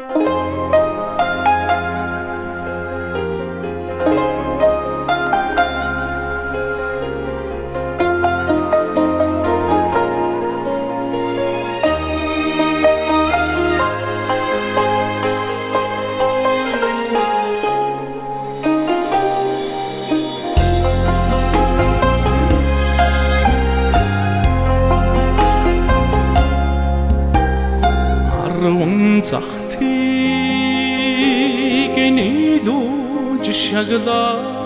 阿鲁温扎。Нийлүүлж шаглаад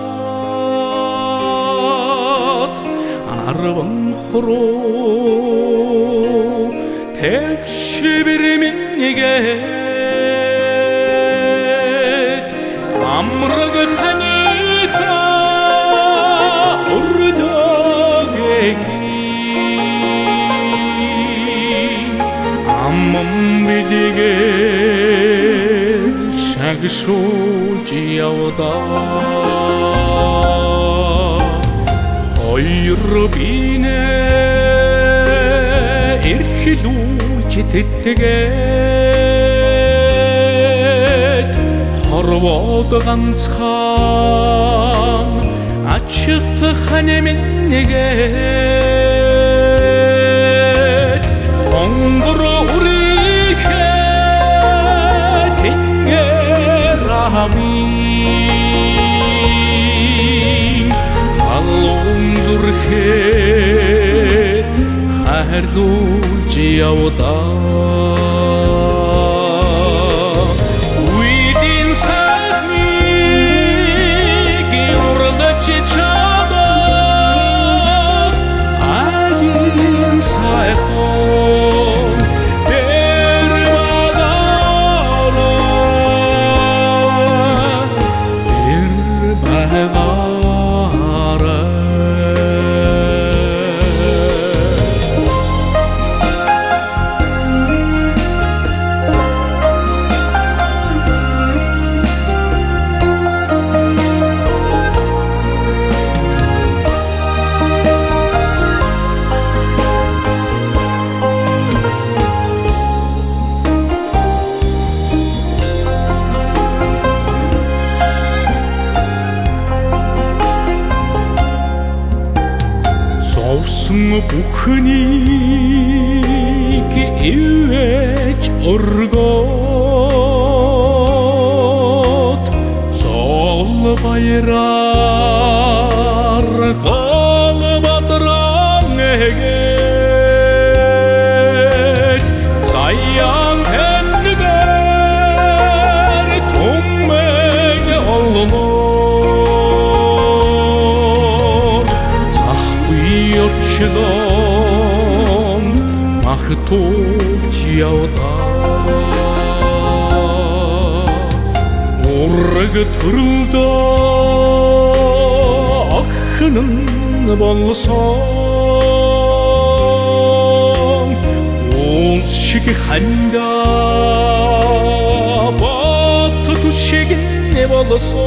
арван хуруу тэгшбэр минийгээд амраг ханиха өрлөгэхий аммам билигээ шагшуулж явдаа хоёр бинэ эрхлүүлж тэтгээд хорвоод ганцхан ачт ханеминнэгээд хайрлуулж явдаа Зовсон бүхнийг ивэж өргөөд зол баяраар 주동 마흐톱 지하오다. 오르그 들다. 아흐는 벌성. 온식이 한다. 바트 두식이 벌성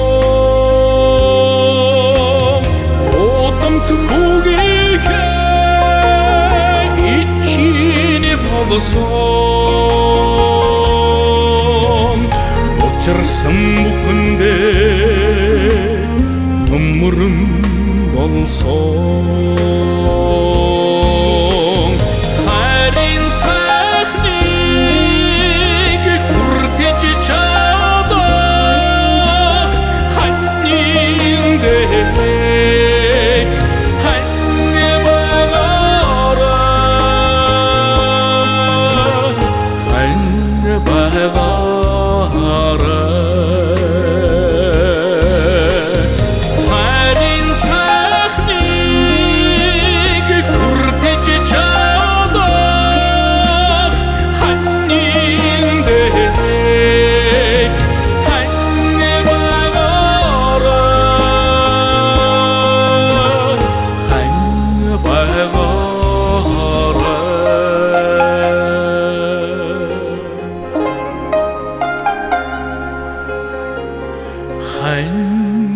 오땀 뜨고 ичини болсон Учирсан бүхэндээ өмөрөн болсон Харин сайхныг хүртэж чадах time.